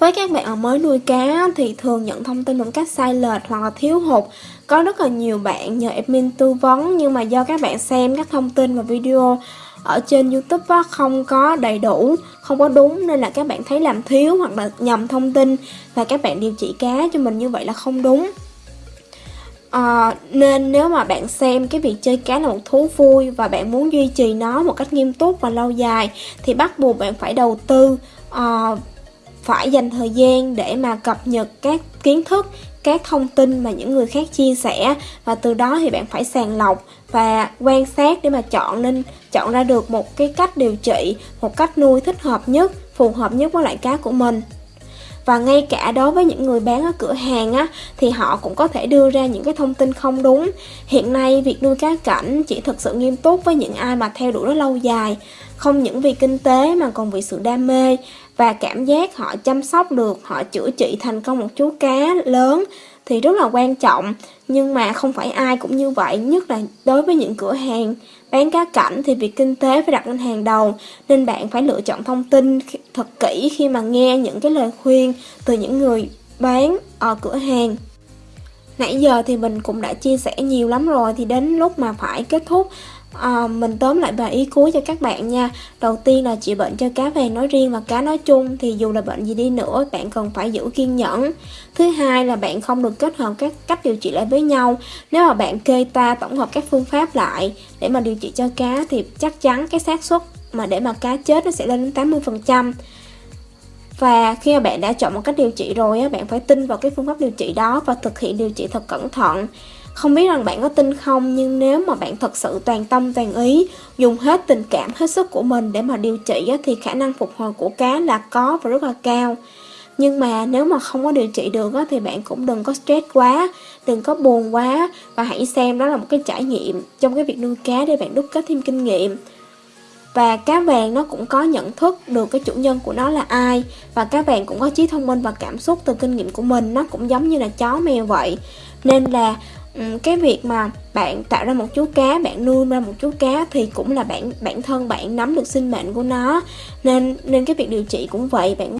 Với các bạn ở mới nuôi cá thì thường nhận thông tin một cách sai lệch hoặc là thiếu hụt. Có rất là nhiều bạn nhờ admin tư vấn nhưng mà do các bạn xem các thông tin và video ở trên YouTube á, không có đầy đủ, không có đúng nên là các bạn thấy làm thiếu hoặc là nhầm thông tin và các bạn điều trị cá cho mình như vậy là không đúng. À, nên nếu mà bạn xem cái việc chơi cá là một thú vui và bạn muốn duy trì nó một cách nghiêm túc và lâu dài thì bắt buộc bạn phải đầu tư uh, phải dành thời gian để mà cập nhật các kiến thức, các thông tin mà những người khác chia sẻ. Và từ đó thì bạn phải sàng lọc và quan sát để mà chọn nên, chọn ra được một cái cách điều trị, một cách nuôi thích hợp nhất, phù hợp nhất với loại cá của mình và ngay cả đối với những người bán ở cửa hàng á, thì họ cũng có thể đưa ra những cái thông tin không đúng. Hiện nay việc nuôi cá cảnh chỉ thực sự nghiêm túc với những ai mà theo đuổi nó lâu dài, không những vì kinh tế mà còn vì sự đam mê. Và cảm giác họ chăm sóc được, họ chữa trị thành công một chú cá lớn thì rất là quan trọng. Nhưng mà không phải ai cũng như vậy, nhất là đối với những cửa hàng bán cá cảnh thì việc kinh tế phải đặt lên hàng đầu. Nên bạn phải lựa chọn thông tin thật kỹ khi mà nghe những cái lời khuyên từ những người bán ở cửa hàng. Nãy giờ thì mình cũng đã chia sẻ nhiều lắm rồi, thì đến lúc mà phải kết thúc à, mình tóm lại bài ý cuối cho các bạn nha. Đầu tiên là trị bệnh cho cá vàng nói riêng và cá nói chung thì dù là bệnh gì đi nữa bạn cần phải giữ kiên nhẫn. Thứ hai là bạn không được kết hợp các cách điều trị lại với nhau. Nếu mà bạn kê ta tổng hợp các phương pháp lại để mà điều trị cho cá thì chắc chắn cái xác suất mà để mà cá chết nó sẽ lên đến 80 phần trăm. Và khi mà bạn đã chọn một cách điều trị rồi bạn phải tin vào cái phương pháp điều trị đó và thực hiện điều trị thật cẩn thận không biết rằng bạn có tin không, nhưng nếu mà bạn thật sự toàn tâm, toàn ý dùng hết tình cảm, hết sức của mình để mà điều trị thì khả năng phục hồi của cá là có và rất là cao. Nhưng mà nếu mà không có điều trị được thì bạn cũng đừng có stress quá, đừng có buồn quá và hãy xem đó là một cái trải nghiệm trong cái việc nuôi cá để bạn đúc kết thêm kinh nghiệm. Và cá vàng nó cũng có nhận thức được cái chủ nhân của nó là ai và cá vàng cũng có trí thông minh và cảm xúc từ kinh nghiệm của mình. Nó cũng giống như là chó mèo vậy. Nên là Ừ, cái việc mà bạn tạo ra một chú cá, bạn nuôi ra một chú cá thì cũng là bản bản thân bạn nắm được sinh mệnh của nó. Nên nên cái việc điều trị cũng vậy, bạn